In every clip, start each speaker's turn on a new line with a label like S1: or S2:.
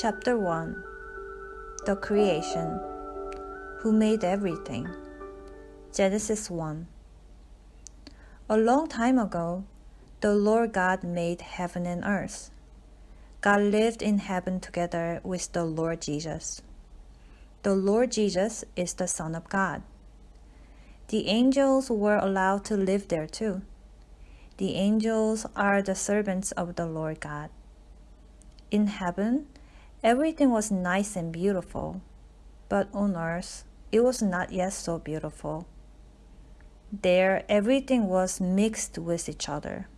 S1: Chapter 1 The Creation Who Made Everything? Genesis 1 A long time ago, the Lord God made heaven and earth. God lived in heaven together with the Lord Jesus. The Lord Jesus is the Son of God. The angels were allowed to live there too. The angels are the servants of the Lord God. In heaven, Everything was nice and beautiful, but on earth it was not yet so beautiful. There everything was mixed with each other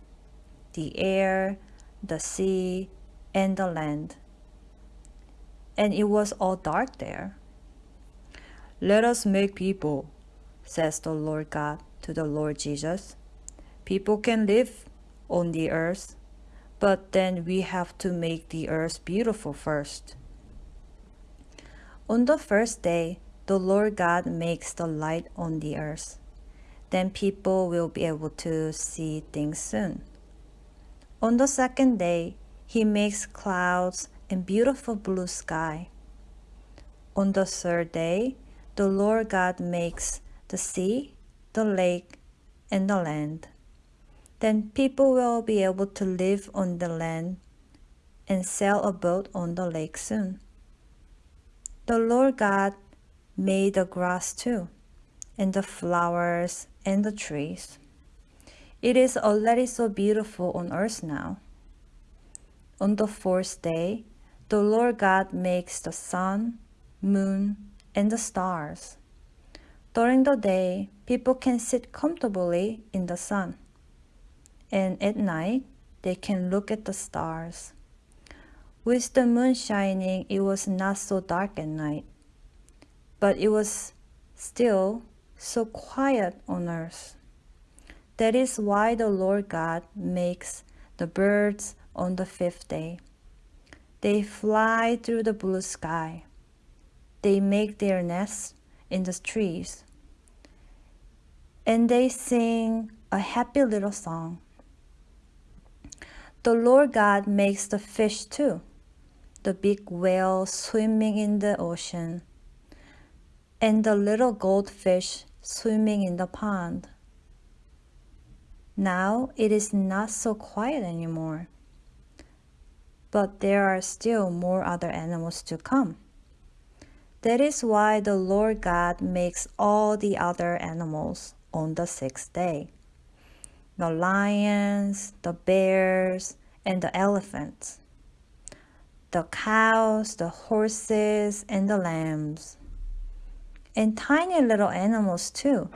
S1: the air, the sea, and the land. And it was all dark there. Let us make people, says the Lord God to the Lord Jesus. People can live on the earth but then we have to make the earth beautiful first. On the first day, the Lord God makes the light on the earth. Then people will be able to see things soon. On the second day, he makes clouds and beautiful blue sky. On the third day, the Lord God makes the sea, the lake, and the land then people will be able to live on the land and sail a boat on the lake soon. The Lord God made the grass too, and the flowers and the trees. It is already so beautiful on earth now. On the fourth day, the Lord God makes the sun, moon, and the stars. During the day, people can sit comfortably in the sun and at night they can look at the stars. With the moon shining, it was not so dark at night, but it was still so quiet on earth. That is why the Lord God makes the birds on the fifth day. They fly through the blue sky. They make their nests in the trees. And they sing a happy little song. The Lord God makes the fish too, the big whale swimming in the ocean, and the little goldfish swimming in the pond. Now it is not so quiet anymore, but there are still more other animals to come. That is why the Lord God makes all the other animals on the sixth day the lions, the bears, and the elephants, the cows, the horses, and the lambs, and tiny little animals too,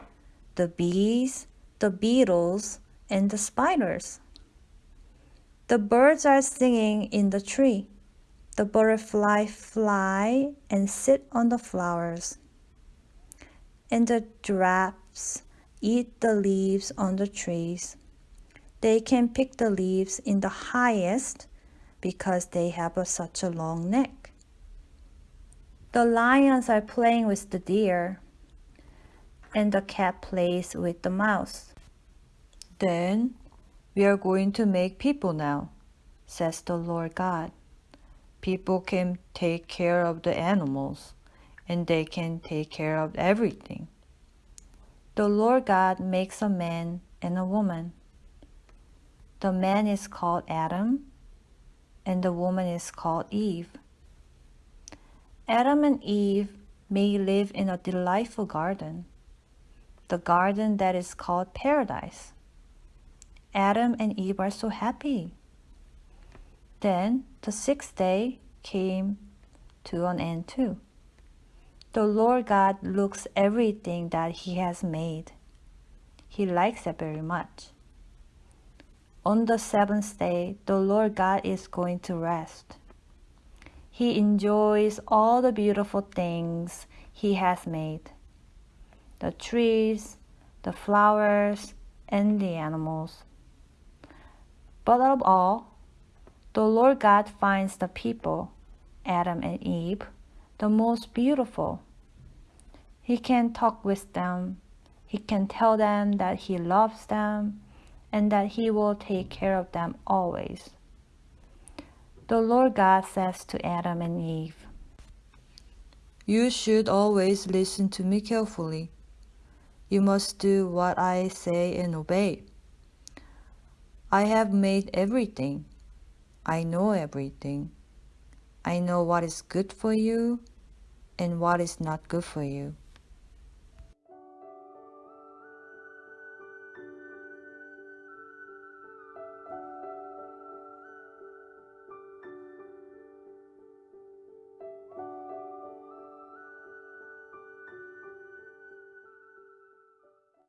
S1: the bees, the beetles, and the spiders. The birds are singing in the tree. The butterfly fly and sit on the flowers. And the giraffes eat the leaves on the trees. They can pick the leaves in the highest because they have a, such a long neck. The lions are playing with the deer, and the cat plays with the mouse. Then we are going to make people now, says the Lord God. People can take care of the animals, and they can take care of everything the Lord God makes a man and a woman. The man is called Adam, and the woman is called Eve. Adam and Eve may live in a delightful garden, the garden that is called paradise. Adam and Eve are so happy. Then the sixth day came to an end too. The Lord God looks everything that He has made. He likes it very much. On the seventh day, the Lord God is going to rest. He enjoys all the beautiful things He has made the trees, the flowers, and the animals. But of all, the Lord God finds the people, Adam and Eve, the most beautiful. He can talk with them. He can tell them that he loves them and that he will take care of them always. The Lord God says to Adam and Eve,
S2: You should always listen to me carefully. You must do what I say and obey. I have made everything. I know everything. I know what is good for you and what is not good for you.